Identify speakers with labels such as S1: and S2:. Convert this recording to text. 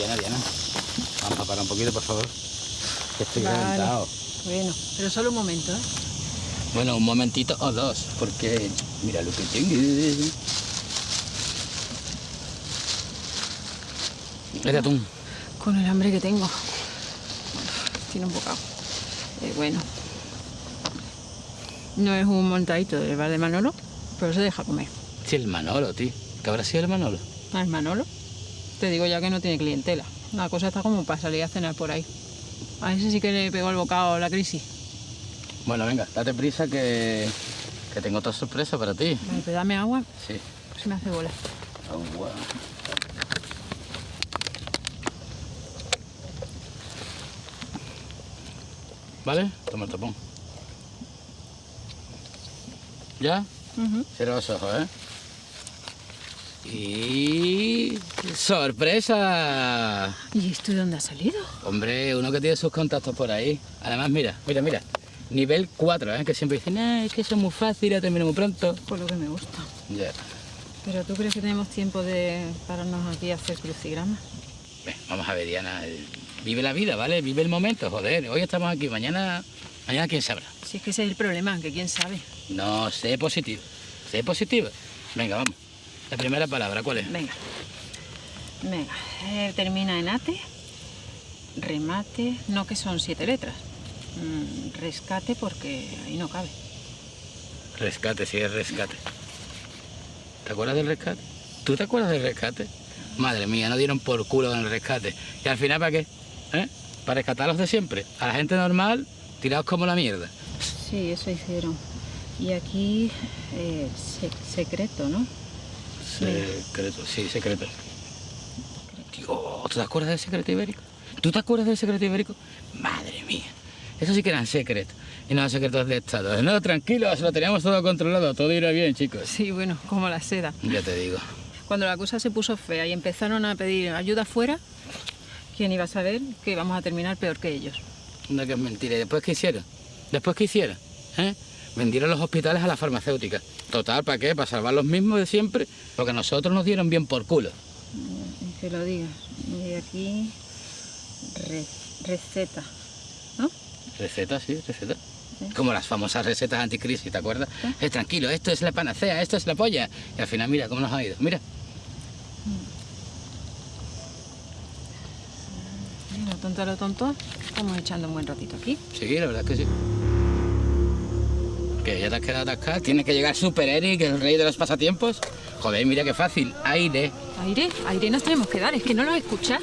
S1: Diana, Diana. Vamos a parar un poquito, por favor. Que estoy
S2: Vale.
S1: reventado.
S2: Bueno, pero solo un momento, ¿eh?
S1: Bueno, un momentito o dos, porque mira lo que tengo. De atún.
S2: Con el hambre que tengo. Tiene un bocado. Eh, bueno. No es un montadito del bar de Manolo, pero se deja comer.
S1: Sí, el Manolo, tío. ¿Qué habrá sido el Manolo?
S2: Ah, el Manolo. Te digo ya que no tiene clientela. La cosa está como para salir a cenar por ahí. A ese sí que le pegó el bocado la crisis.
S1: Bueno, venga, date prisa que, que tengo otra sorpresa para ti.
S2: Vale, pero dame agua,
S1: Sí.
S2: se me hace bola.
S1: Agua. ¿Vale? Toma el tapón. ¿Ya? Cierra los ojos, ¿eh? Y... ¡Sorpresa!
S2: ¿Y esto de dónde ha salido?
S1: Hombre, uno que tiene sus contactos por ahí. Además, mira, mira, mira. Nivel 4, ¿eh? Que siempre dicen, ah, es que eso es muy fácil, ya termino muy pronto.
S2: Por lo que me gusta.
S1: Ya.
S2: Pero ¿tú crees que tenemos tiempo de pararnos aquí a hacer crucigramas?
S1: Ven, Vamos a ver, Diana. Vive la vida, ¿vale? Vive el momento, joder. Hoy estamos aquí, mañana... Mañana quién sabrá.
S2: Si es que ese es el problema, que quién sabe.
S1: No, sé positivo. Sé positivo. Venga, vamos. La primera palabra, ¿cuál es?
S2: Venga. Venga. eh, termina en ate. Remate. No que son siete letras. Mm, rescate porque ahí no cabe.
S1: Rescate, sí, es rescate. ¿Te acuerdas del rescate? ¿Tú te acuerdas del rescate? Madre mía, no dieron por culo en el rescate. ¿Y al final para qué? ¿Eh? Para rescatar a los de siempre. A la gente normal, tirados como la mierda.
S2: Sí, eso hicieron. Y aquí, eh, se- secreto, ¿no?
S1: Secreto, sí, secreto. Dios, ¿tú te acuerdas del secreto ibérico? ¿Tú te acuerdas del secreto ibérico? Madre mía. Eso sí que eran secretos. Y no secretos de Estado. No, tranquilos, lo teníamos todo controlado. Todo irá bien, chicos.
S2: Sí, bueno, como la seda.
S1: Ya te digo.
S2: Cuando la cosa se puso fea y empezaron a pedir ayuda afuera, ¿quién iba a saber que íbamos a terminar peor que ellos?
S1: No, que es mentira. ¿Y después qué hicieron? ¿Después qué hicieron? ¿Eh? Vendieron los hospitales a las farmacéuticas. Total, ¿para qué? Para salvar los mismos de siempre. Porque a nosotros nos dieron bien por culo.
S2: Mm, Que lo digas. Y aquí, re- receta, ¿no?
S1: Recetas, sí, recetas. Como las famosas recetas anticrisis, ¿te acuerdas? Eh, tranquilo, esto es la panacea, esto es la polla. Y al final, mira cómo nos ha ido. Mira.
S2: Mira, tonto a lo tonto, estamos echando un buen ratito aquí.
S1: Sí, la verdad es que sí. Que ya te has quedado atascado. Tiene que llegar Super Eric, el rey de los pasatiempos. Joder, mira qué fácil. Aire.
S2: Aire, aire nos tenemos que dar, es que no lo escuchas.